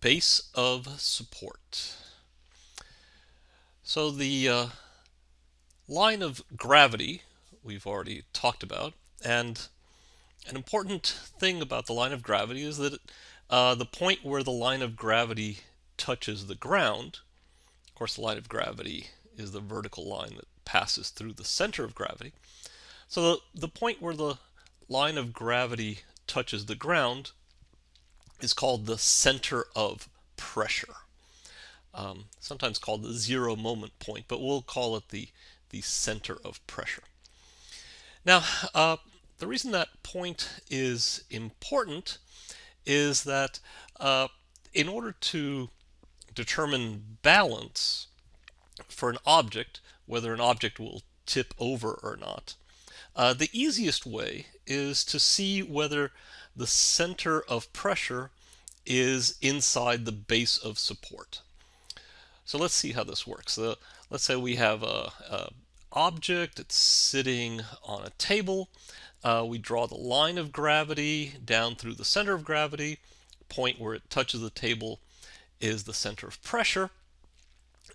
base of support. So the uh, line of gravity we've already talked about and an important thing about the line of gravity is that uh, the point where the line of gravity touches the ground, of course the line of gravity is the vertical line that passes through the center of gravity. So the, the point where the line of gravity touches the ground is called the center of pressure. Um, sometimes called the zero moment point, but we'll call it the, the center of pressure. Now, uh, the reason that point is important is that uh, in order to determine balance for an object, whether an object will tip over or not, uh, the easiest way is to see whether the center of pressure is inside the base of support. So let's see how this works. Uh, let's say we have a, a, object, it's sitting on a table. Uh, we draw the line of gravity down through the center of gravity. Point where it touches the table is the center of pressure.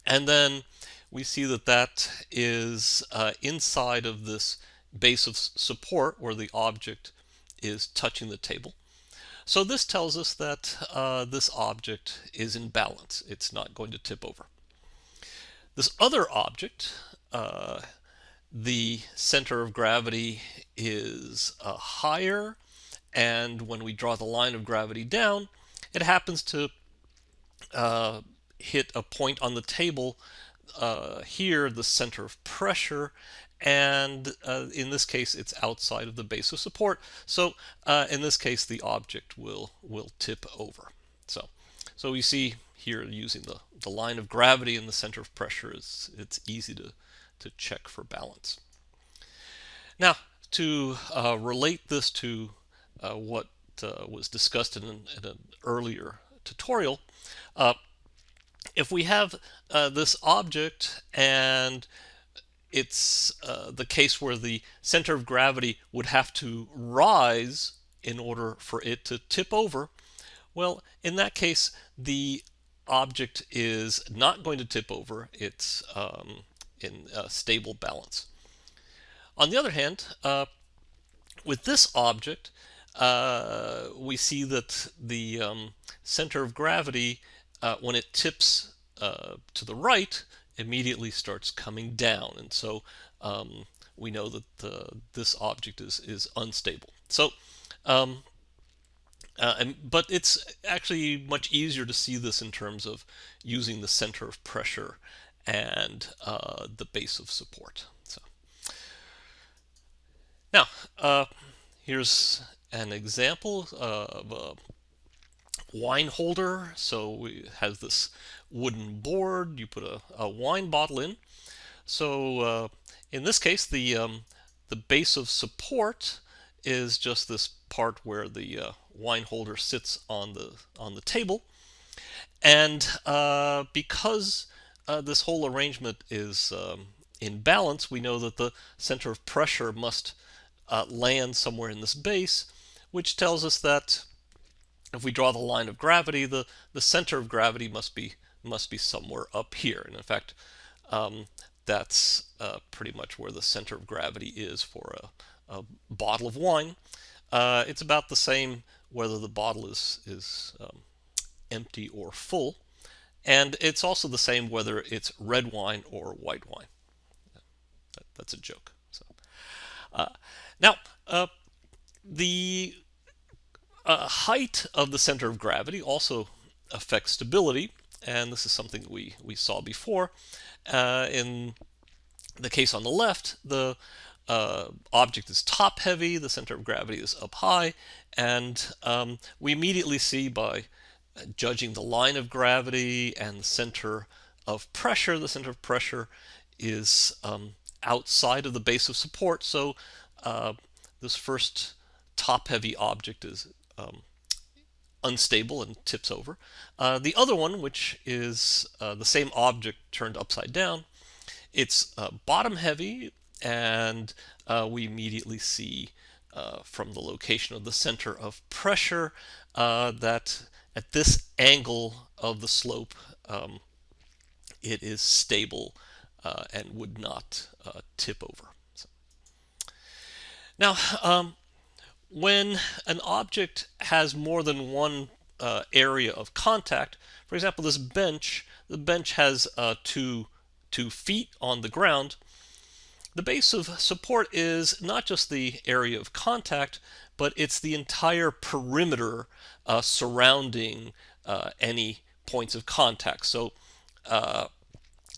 And then we see that that is uh, inside of this base of support where the object is touching the table. So this tells us that uh, this object is in balance. It's not going to tip over. This other object, uh, the center of gravity is uh, higher, and when we draw the line of gravity down, it happens to uh, hit a point on the table uh, here, the center of pressure, and uh, in this case it's outside of the base of support. So uh, in this case the object will will tip over. So so we see here using the the line of gravity and the center of pressure is it's easy to to check for balance. Now to uh, relate this to uh, what uh, was discussed in an, in an earlier tutorial uh, if we have this object and it's uh, the case where the center of gravity would have to rise in order for it to tip over. Well, in that case, the object is not going to tip over. It's um, in stable balance. On the other hand, uh, with this object, uh, we see that the um, center of gravity, uh, when it tips uh, to the right, immediately starts coming down. And so um, we know that the, this object is, is unstable. So, um, uh, and, but it's actually much easier to see this in terms of using the center of pressure and uh, the base of support. So now, uh, here's an example of a wine holder. So we have this wooden board. You put a, a wine bottle in. So uh, in this case, the um, the base of support is just this part where the uh, wine holder sits on the on the table. And uh, because uh, this whole arrangement is um, in balance, we know that the center of pressure must uh, land somewhere in this base, which tells us that if we draw the line of gravity, the, the center of gravity must be must be somewhere up here. And in fact, um, that's uh, pretty much where the center of gravity is for a, a bottle of wine. Uh, it's about the same whether the bottle is, is um, empty or full. And it's also the same whether it's red wine or white wine. That, that's a joke. So, uh, now, uh, the uh, height of the center of gravity also affects stability, and this is something we, we saw before. Uh, in the case on the left, the uh, object is top heavy, the center of gravity is up high, and um, we immediately see by judging the line of gravity and the center of pressure, the center of pressure is um, outside of the base of support, so uh, this first top heavy object is um, unstable and tips over. Uh, the other one, which is uh, the same object turned upside down, it's uh, bottom heavy and uh, we immediately see uh, from the location of the center of pressure uh, that at this angle of the slope, um, it is stable and would not tip over. So. Now, um, when an object has more than one uh, area of contact, for example, this bench, the bench has uh, two, two feet on the ground, the base of support is not just the area of contact, but it's the entire perimeter uh, surrounding uh, any points of contact. So uh,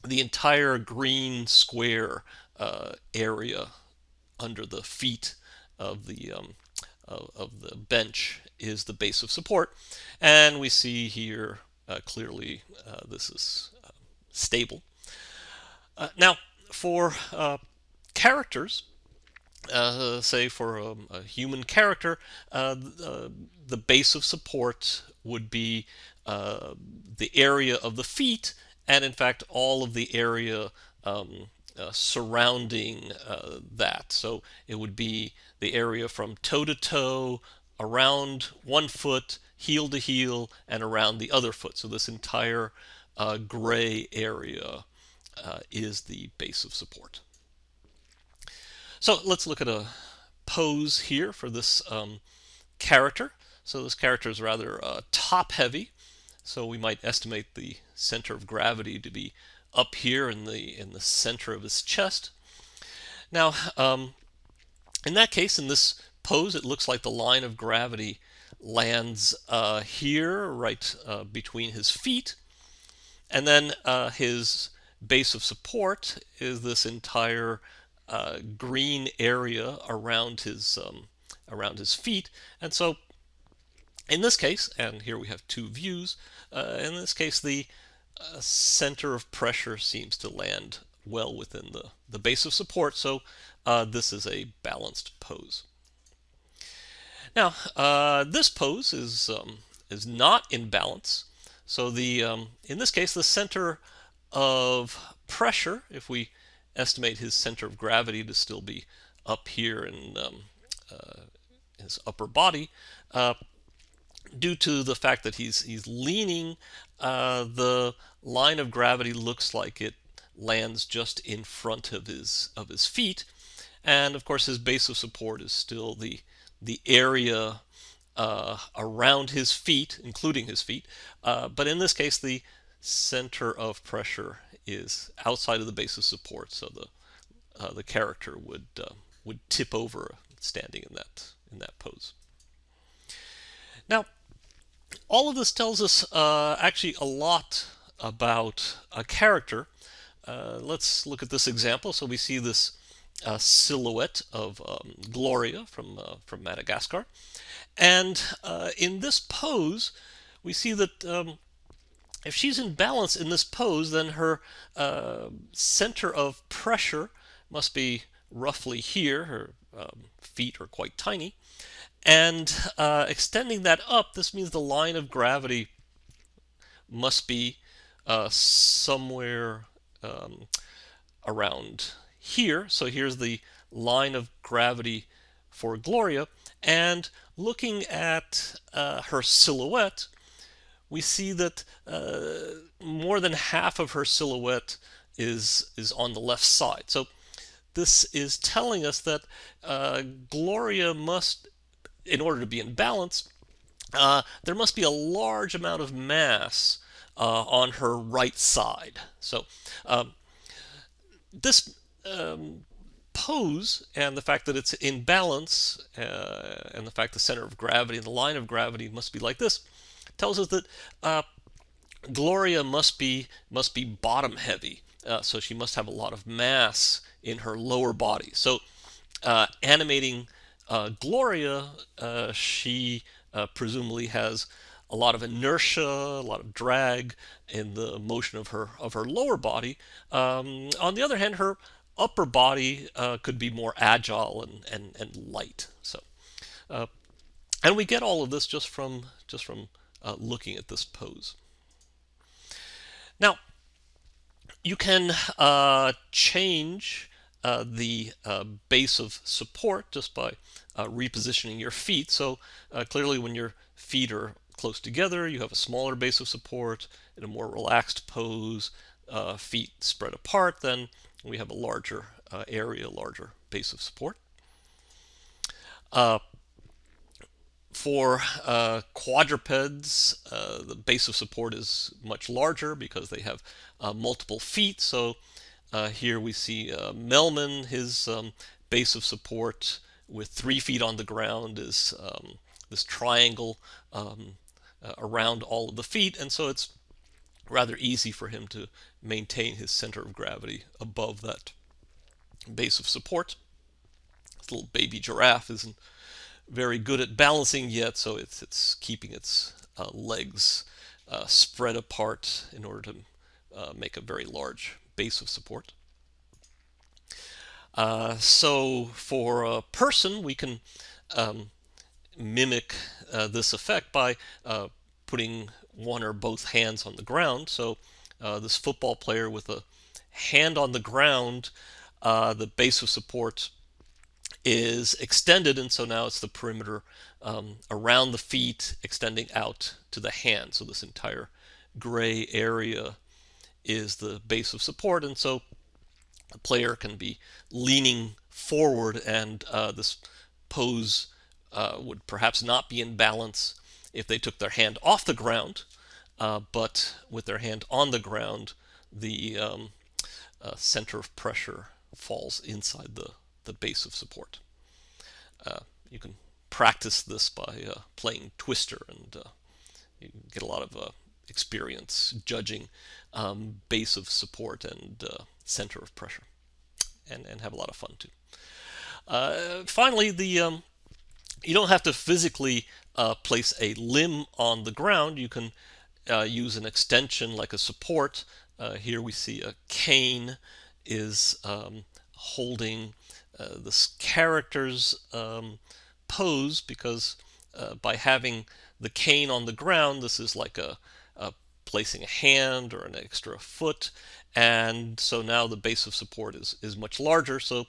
the entire green square uh, area under the feet of the um, of, of, the bench is the base of support, and we see here uh, clearly uh, this is uh, stable. Uh, now, for uh, characters, say for um, a human character, the base of support would be the area of the feet and in fact all of the area um, uh, surrounding uh, that. So it would be the area from toe to toe, around one foot, heel to heel, and around the other foot. So this entire uh, gray area uh, is the base of support. So let's look at a pose here for this um, character. So this character is rather uh, top heavy. So we might estimate the center of gravity to be up here in the in the center of his chest. Now, um, in that case, in this pose, it looks like the line of gravity lands uh, here, right uh, between his feet, and then uh, his base of support is this entire uh, green area around his um, around his feet, and so in this case, and here we have two views, uh, in this case the center of pressure seems to land well within the, the base of support, so uh, this is a balanced pose. Now, uh, this pose is, um, is not in balance, so the um, in this case the center of pressure, if we estimate his center of gravity to still be up here in um, uh, his upper body, uh, due to the fact that he's he's leaning, uh, the line of gravity looks like it lands just in front of his of his feet, and of course his base of support is still the the area uh, around his feet, including his feet. Uh, but in this case, the center of pressure is outside of the base of support, so the uh, the character would uh, would tip over standing in that in that pose. Now, all of this tells us uh, actually a lot about a character. Uh, let's look at this example. So we see this uh, silhouette of um, Gloria from, uh, from Madagascar. And uh, in this pose, we see that um, if she's in balance in this pose, then her uh, center of pressure must be roughly here. Her um, feet are quite tiny. And uh, extending that up, this means the line of gravity must be uh, somewhere um, around here. So here's the line of gravity for Gloria. And looking at uh, her silhouette, we see that uh, more than half of her silhouette is, is on the left side. So this is telling us that uh, Gloria must in order to be in balance, uh, there must be a large amount of mass uh, on her right side. So um, this um, pose and the fact that it's in balance uh, and the fact the center of gravity and the line of gravity must be like this tells us that uh, Gloria must be must be bottom heavy. Uh, so she must have a lot of mass in her lower body. So uh, animating uh, Gloria, uh, she uh, presumably has a lot of inertia, a lot of drag in the motion of her of her lower body. Um, on the other hand, her upper body uh, could be more agile and, and, and light. So, uh, and we get all of this just from just from uh, looking at this pose. Now, you can change uh, the uh, base of support just by uh, repositioning your feet. So uh, clearly when your feet are close together, you have a smaller base of support. In a more relaxed pose, uh, feet spread apart, then we have a larger uh, area, larger base of support. For quadrupeds, the base of support is much larger because they have multiple feet. So uh, here we see uh, Melman, his um, base of support with three feet on the ground is um, this triangle um, uh, around all of the feet. And so it's rather easy for him to maintain his center of gravity above that base of support. This little baby giraffe isn't very good at balancing yet, so it's, it's keeping its uh, legs uh, spread apart in order to uh, make a very large base of support. Uh, so for a person, we can um, mimic uh, this effect by uh, putting one or both hands on the ground. So this football player with a hand on the ground, the base of support is extended, and so now it's the perimeter um, around the feet extending out to the hand. So this entire gray area is the base of support, and so the player can be leaning forward, and uh, this pose uh, would perhaps not be in balance if they took their hand off the ground, uh, but with their hand on the ground, the um, uh, center of pressure falls inside the the base of support. Uh, you can practice this by uh, playing Twister and you get a lot of experience judging um, base of support and uh, center of pressure and, and have a lot of fun too. Uh, finally, the um, you don't have to physically place a limb on the ground. You can use an extension like a support. here we see a cane is um, holding uh, this character's um, pose because uh, by having the cane on the ground, this is like a, a, placing a hand or an extra foot, and so now the base of support is is much larger. So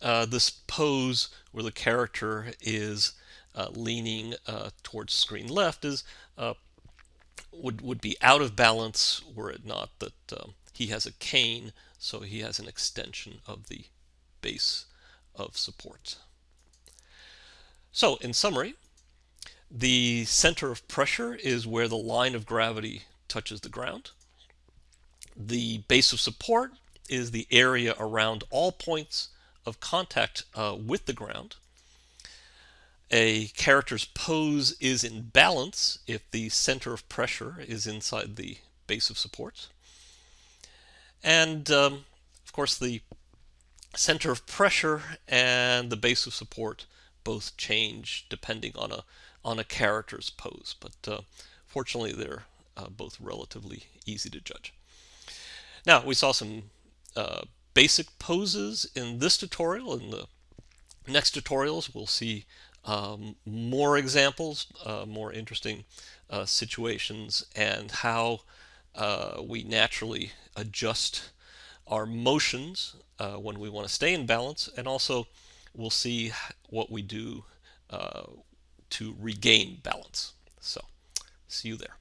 uh, this pose where the character is uh, leaning uh, towards screen left is uh, would would be out of balance were it not that um, he has a cane, so he has an extension of the base of support. So in summary, the center of pressure is where the line of gravity touches the ground. The base of support is the area around all points of contact uh, with the ground. A character's pose is in balance if the center of pressure is inside the base of support. And um, of course the center of pressure and the base of support both change depending on a on a character's pose but uh, fortunately they're uh, both relatively easy to judge. Now we saw some uh, basic poses in this tutorial. In the next tutorials we'll see um, more examples uh, more interesting uh, situations and how uh, we naturally adjust our motions when we want to stay in balance, and also we'll see what we do to regain balance. So, see you there.